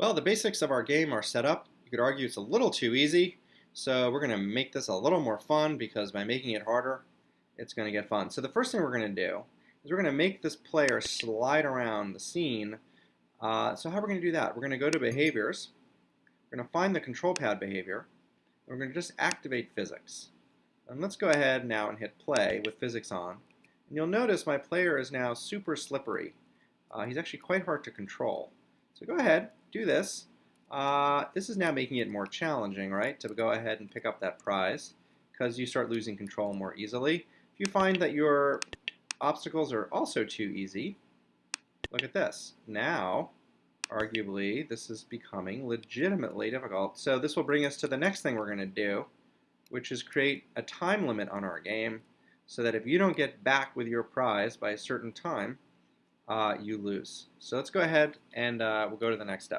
Well, the basics of our game are set up. You could argue it's a little too easy, so we're going to make this a little more fun because by making it harder, it's going to get fun. So the first thing we're going to do is we're going to make this player slide around the scene. Uh, so how are we going to do that? We're going to go to Behaviors. We're going to find the control pad behavior. And we're going to just activate physics. And let's go ahead now and hit play with physics on. And you'll notice my player is now super slippery. Uh, he's actually quite hard to control. So go ahead, do this. Uh, this is now making it more challenging, right, to go ahead and pick up that prize because you start losing control more easily. If you find that your obstacles are also too easy, look at this. Now, arguably, this is becoming legitimately difficult. So this will bring us to the next thing we're going to do, which is create a time limit on our game so that if you don't get back with your prize by a certain time, uh, you lose. So let's go ahead and uh, we'll go to the next step.